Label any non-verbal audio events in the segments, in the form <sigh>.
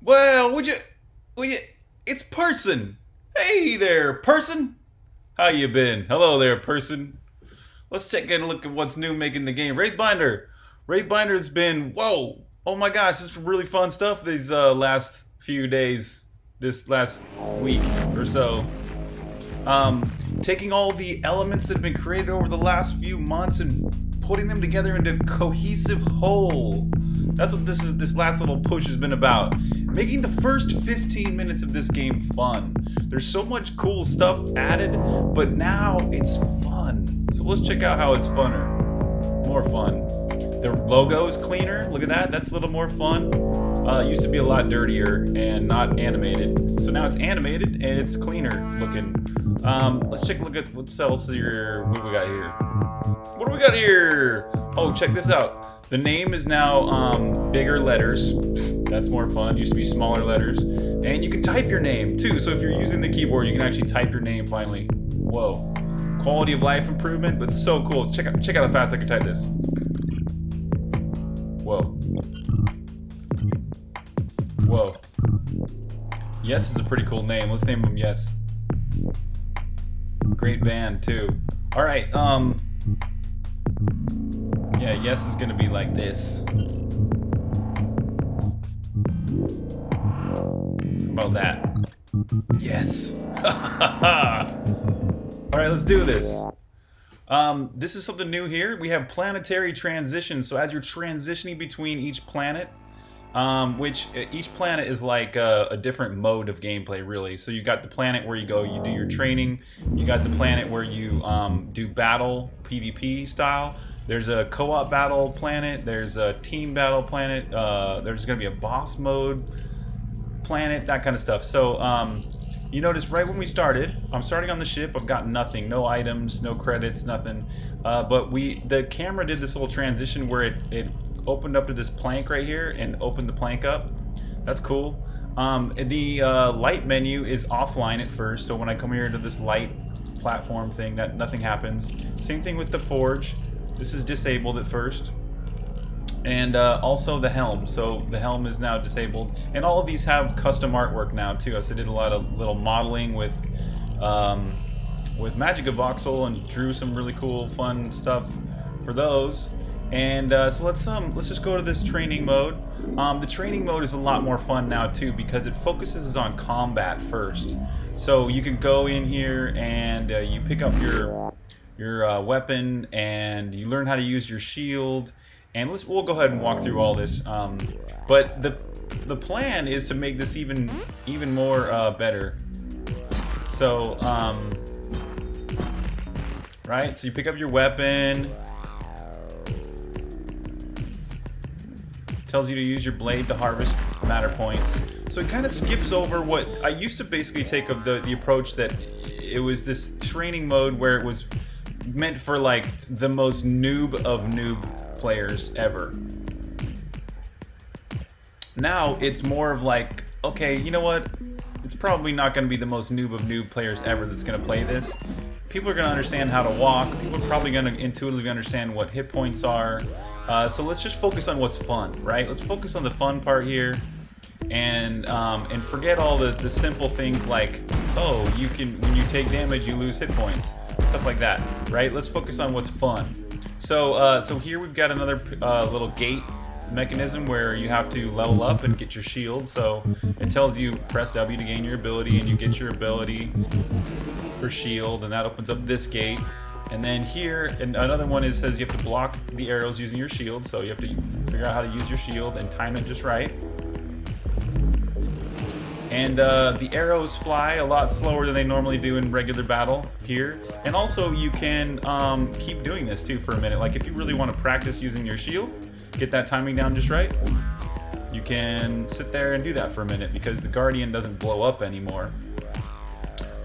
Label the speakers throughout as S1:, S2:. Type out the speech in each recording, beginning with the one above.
S1: Well, would you, would you, it's Person. Hey there, Person. How you been? Hello there, Person. Let's take a look at what's new making the game. Wraithbinder. Wraithbinder's been, whoa, oh my gosh, this is really fun stuff these uh, last few days, this last week or so. Um, taking all the elements that have been created over the last few months and putting them together into a cohesive whole. That's what this is. This last little push has been about, making the first 15 minutes of this game fun. There's so much cool stuff added, but now it's fun. So let's check out how it's funner, more fun. The logo is cleaner. Look at that. That's a little more fun. Uh, used to be a lot dirtier and not animated. So now it's animated and it's cleaner looking. Um, let's take a look at what else here. What we got here? What do we got here? Oh, check this out. The name is now um, bigger letters. That's more fun. Used to be smaller letters. And you can type your name too. So if you're using the keyboard, you can actually type your name finally. Whoa. Quality of life improvement, but so cool. Check out check out how fast I can type this. Whoa. Whoa. Yes is a pretty cool name. Let's name him Yes. Great band too. All right. Um. Yeah. Yes is gonna be like this. About that? Yes. <laughs> All right. Let's do this. Um, this is something new here. We have planetary transitions. So as you're transitioning between each planet, um, which uh, each planet is like a, a, different mode of gameplay, really. So you got the planet where you go, you do your training. You got the planet where you um, do battle, PvP style. There's a co-op battle planet. There's a team battle planet. Uh, there's going to be a boss mode planet, that kind of stuff. So um, you notice right when we started, I'm starting on the ship. I've got nothing, no items, no credits, nothing. Uh, but we, the camera did this little transition where it, it opened up to this plank right here and opened the plank up. That's cool. Um, the uh, light menu is offline at first, so when I come here to this light platform thing, that nothing happens. Same thing with the forge. This is disabled at first. And uh, also the helm. So the helm is now disabled. And all of these have custom artwork now too. So I did a lot of little modeling with um, with MagicaVoxel and drew some really cool, fun stuff for those. And uh, so let's um let's just go to this training mode. Um, the training mode is a lot more fun now too because it focuses on combat first. So you can go in here and uh, you pick up your your uh, weapon and you learn how to use your shield. And let's we'll go ahead and walk through all this. Um, but the the plan is to make this even even more uh, better. So um, right, so you pick up your weapon. tells you to use your blade to harvest matter points. So it kind of skips over what I used to basically take of the, the approach that it was this training mode where it was meant for like the most noob of noob players ever. Now it's more of like, okay, you know what? It's probably not going to be the most noob of noob players ever that's going to play this. People are going to understand how to walk. People are probably going to intuitively understand what hit points are. Uh, so let's just focus on what's fun, right? Let's focus on the fun part here, and um, and forget all the the simple things like, oh, you can when you take damage you lose hit points, stuff like that, right? Let's focus on what's fun. So uh, so here we've got another uh, little gate mechanism where you have to level up and get your shield. So it tells you press W to gain your ability, and you get your ability for shield, and that opens up this gate. And then here, and another one is says you have to block the arrows using your shield. So you have to figure out how to use your shield and time it just right. And uh, the arrows fly a lot slower than they normally do in regular battle here. And also you can um, keep doing this too for a minute. Like if you really want to practice using your shield, get that timing down just right, you can sit there and do that for a minute because the Guardian doesn't blow up anymore.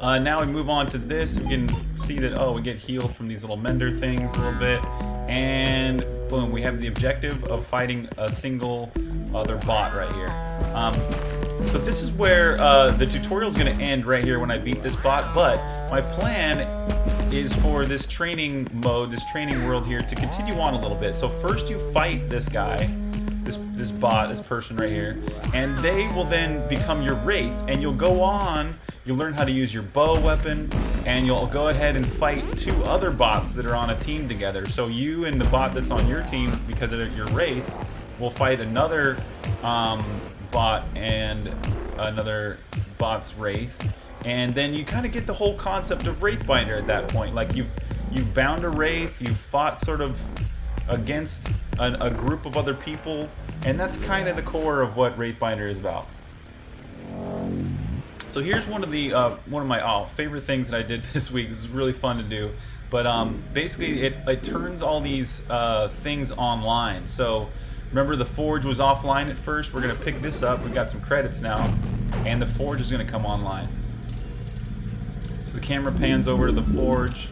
S1: Uh, now we move on to this. We can see that, oh, we get healed from these little mender things a little bit. And boom, we have the objective of fighting a single other bot right here. Um, so this is where uh, the tutorial is going to end right here when I beat this bot. But my plan is for this training mode, this training world here, to continue on a little bit. So first you fight this guy this this bot, this person right here, and they will then become your wraith, and you'll go on. You'll learn how to use your bow weapon, and you'll go ahead and fight two other bots that are on a team together. So you and the bot that's on your team, because of your wraith, will fight another um, bot and another bot's wraith, and then you kind of get the whole concept of Wraithbinder at that point. Like you've you've bound a wraith, you've fought sort of against a, a group of other people, and that's kind of the core of what Wraithbinder is about. So here's one of the uh, one of my oh, favorite things that I did <laughs> this week. This is really fun to do, but um, basically it, it turns all these uh, things online. So remember the forge was offline at first. We're gonna pick this up. We've got some credits now, and the forge is gonna come online. So the camera pans over to the forge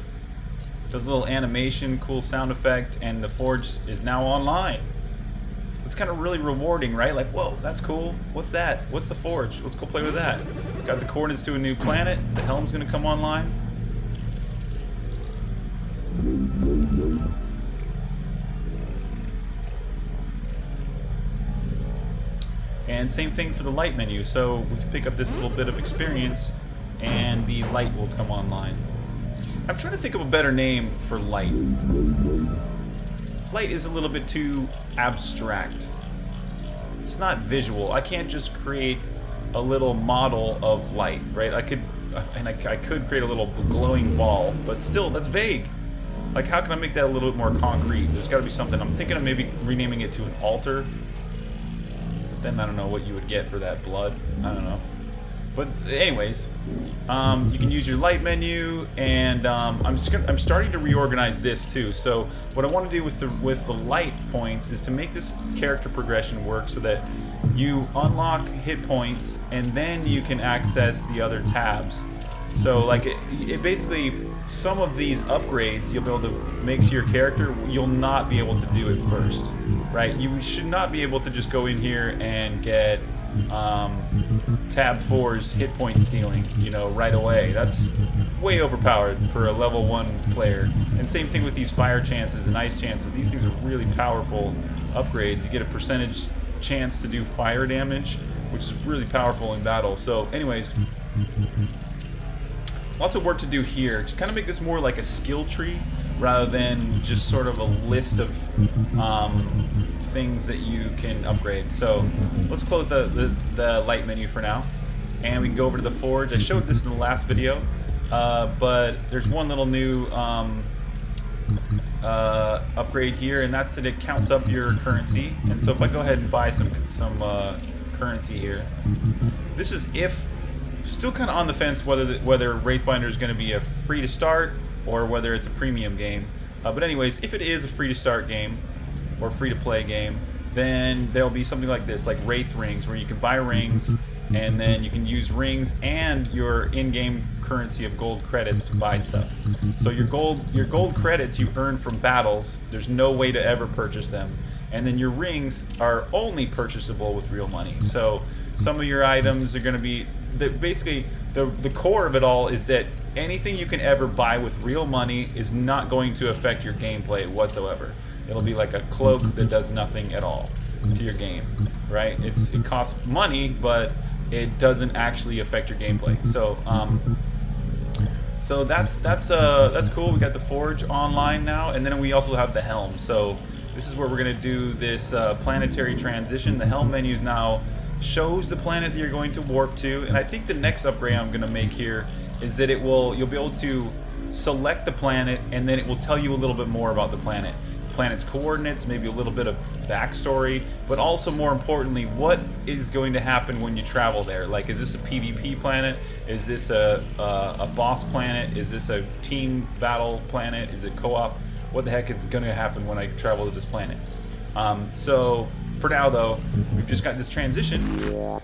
S1: does a little animation, cool sound effect, and the forge is now online. It's kind of really rewarding, right? Like, whoa, that's cool. What's that? What's the forge? Let's go play with that. Got the coordinates to a new planet. The helm's gonna come online. And same thing for the light menu. So we can pick up this little bit of experience and the light will come online. I'm trying to think of a better name for light. Light is a little bit too abstract. It's not visual. I can't just create a little model of light, right? I could, and I, I could create a little glowing ball, but still, that's vague. Like, how can I make that a little bit more concrete? There's got to be something. I'm thinking of maybe renaming it to an altar. Then I don't know what you would get for that blood. I don't know. But anyways, um, you can use your light menu, and um, I'm gonna, I'm starting to reorganize this too. So what I want to do with the with the light points is to make this character progression work so that you unlock hit points, and then you can access the other tabs. So like it, it, basically some of these upgrades you'll be able to make to your character you'll not be able to do it first, right? You should not be able to just go in here and get um, tab 4's hit point stealing, you know, right away. That's way overpowered for a level 1 player. And same thing with these fire chances and ice chances. These things are really powerful upgrades. You get a percentage chance to do fire damage, which is really powerful in battle. So anyways, lots of work to do here to kind of make this more like a skill tree rather than just sort of a list of um, things that you can upgrade. So let's close the, the, the, light menu for now. And we can go over to the forge. I showed this in the last video, uh, but there's one little new um, uh, upgrade here, and that's that it counts up your currency. And so if I go ahead and buy some, some uh, currency here, this is if, still kind of on the fence whether, the, whether Wraithbinder is going to be a free to start or whether it's a premium game. Uh, but anyways, if it is a free to start game, or free to play game, then there'll be something like this, like Wraith Rings, where you can buy rings and then you can use rings and your in-game currency of gold credits to buy stuff. So your gold your gold credits you earn from battles, there's no way to ever purchase them. And then your rings are only purchasable with real money. So some of your items are going to be the, basically the the core of it all is that anything you can ever buy with real money is not going to affect your gameplay whatsoever. It'll be like a cloak that does nothing at all to your game, right? It's it costs money, but it doesn't actually affect your gameplay. So, um, so that's that's uh that's cool. We got the forge online now, and then we also have the helm. So this is where we're gonna do this uh, planetary transition. The helm menu is now shows the planet that you're going to warp to, and I think the next upgrade I'm gonna make here is that it will you'll be able to select the planet, and then it will tell you a little bit more about the planet planet's coordinates, maybe a little bit of backstory, but also more importantly, what is going to happen when you travel there? Like, is this a PvP planet? Is this a, a, a boss planet? Is this a team battle planet? Is it co-op? What the heck is going to happen when I travel to this planet? Um, so, for now though, we've just got this transition.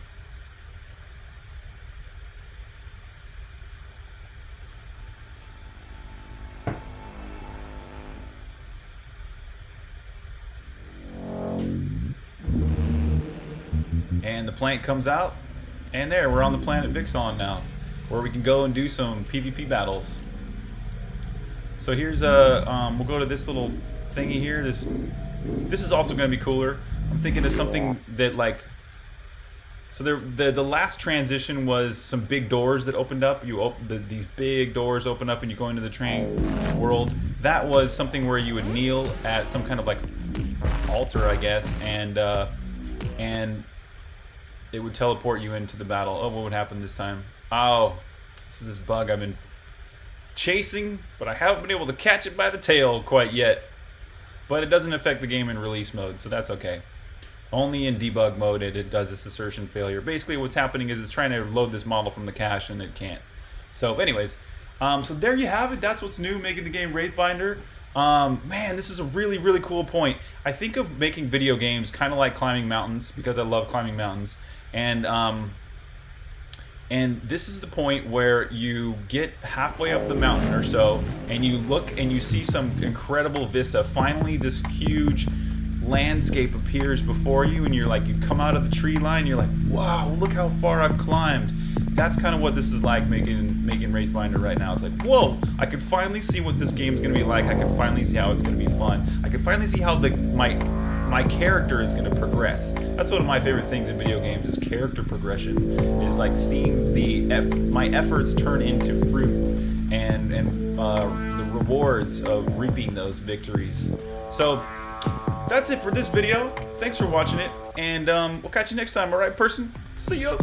S1: and the plant comes out, and there, we're on the planet Vixon now, where we can go and do some PvP battles. So here's a, um, we'll go to this little thingy here. This, this is also going to be cooler. I'm thinking of something that like. So there, the the last transition was some big doors that opened up. You open the, these big doors open up, and you go into the train world. That was something where you would kneel at some kind of like altar, I guess, and uh, and it would teleport you into the battle. Oh, what would happen this time? Oh, this is this bug I've been chasing, but I haven't been able to catch it by the tail quite yet. But it doesn't affect the game in release mode, so that's okay. Only in debug mode it, it does this assertion failure. Basically what's happening is it's trying to load this model from the cache and it can't. So anyways, um, so there you have it. That's what's new, making the game Wraithbinder. Um, man, this is a really, really cool point. I think of making video games kind of like climbing mountains because I love climbing mountains. And um, and this is the point where you get halfway up the mountain or so and you look and you see some incredible vista. Finally, this huge landscape appears before you and you're like you come out of the tree line you're like wow look how far I've climbed that's kind of what this is like making making Wraithbinder right now it's like whoa I can finally see what this game is gonna be like I can finally see how it's gonna be fun I can finally see how the my my character is to progress. That's one of my favorite things in video games is character progression. Is like seeing the my efforts turn into fruit and and uh, the rewards of reaping those victories. So that's it for this video. Thanks for watching it, and um, we'll catch you next time. All right, person. See you.